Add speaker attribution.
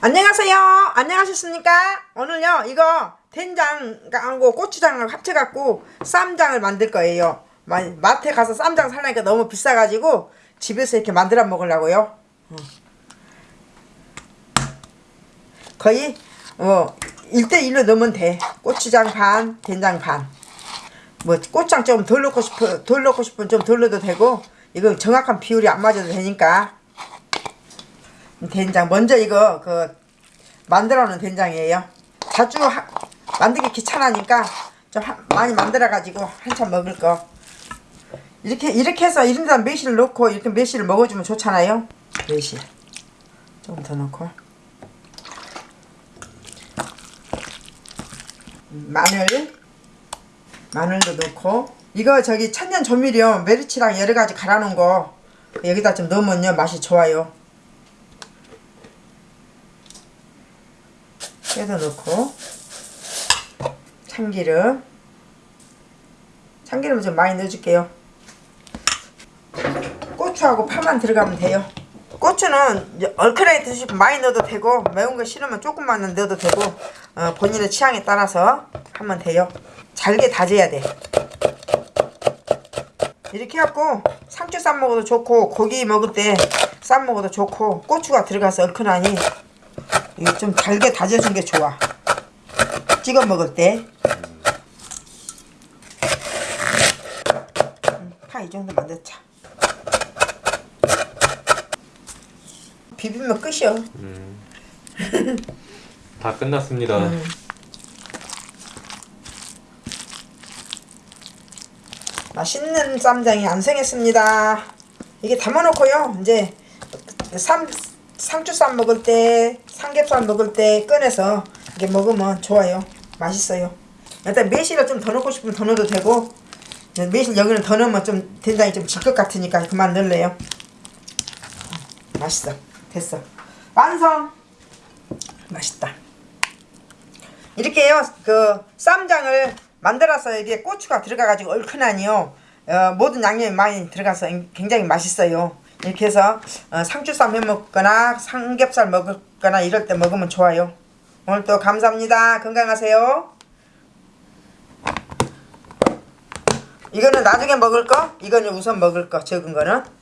Speaker 1: 안녕하세요. 안녕하셨습니까? 오늘요 이거 된장하고 고추장을 합쳐갖고 쌈장을 만들 거예요. 마- 마트에 가서 쌈장 살라니까 너무 비싸가지고 집에서 이렇게 만들어 먹으려고요. 어. 거의 어 1대1로 넣으면 돼. 고추장 반, 된장 반. 뭐 고추장 좀 덜 넣고 싶어 덜 넣고 싶으면 좀 덜 넣어도 되고 이거 정확한 비율이 안 맞아도 되니까 된장. 먼저 이거 그 만들어 놓은 된장이에요. 자주 하, 만들기 귀찮으니까 좀 하- 많이 만들어 가지고 한참 먹을 거. 이렇게 이렇게 해서 1인당 매실을 넣고 이렇게 매실을 먹어주면 좋잖아요. 매실. 조금 더 넣고. 마늘. 마늘도 넣고. 이거 저기 천년 조미료 메리치랑 여러 가지 갈아 놓은 거 여기다 좀 넣으면요 맛이 좋아요 깨도 넣고 참기름. 참기름 좀 많이 넣어줄게요. 고추하고 파만 들어가면 돼요. 고추는 얼큰하게 드시고 많이 넣어도 되고 매운 거 싫으면 조금만 넣어도 되고 어, 본인의 취향에 따라서 하면 돼요. 잘게 다져야 돼. 이렇게 해갖고 상추 쌈 먹어도 좋고 고기 먹을 때 쌈 먹어도 좋고 고추가 들어가서 얼큰하니 이거 좀 잘게 다져준 게 좋아 찍어 먹을 때 파 이 정도만 넣자 비비면 끝이요
Speaker 2: 다 끝났습니다.
Speaker 1: 음. 맛있는 쌈장이 완성했습니다. 이게 담아놓고요. 이제 쌈 상추 쌈 먹을 때, 삼겹살 먹을 때 꺼내서 이렇게 먹으면 좋아요. 맛있어요. 일단 매실을 좀 더 넣고 싶으면 더 넣어도 되고 매실 여기는 더 넣으면 좀 된장이 좀 질 것 같으니까 그만 넣을래요. 맛있어. 됐어. 완성. 맛있다. 이렇게요 그 쌈장을 만들어서 이게 고추가 들어가가지고 얼큰하니요 어, 모든 양념이 많이 들어가서 굉장히 맛있어요 이렇게 해서 어, 상추쌈 해 먹거나 삼겹살 먹 거나 이럴 때 먹으면 좋아요. 오늘 또 감사합니다. 건강하세요. 이거는 나중에 먹을 거? 이거는 우선 먹을 거 적은 거는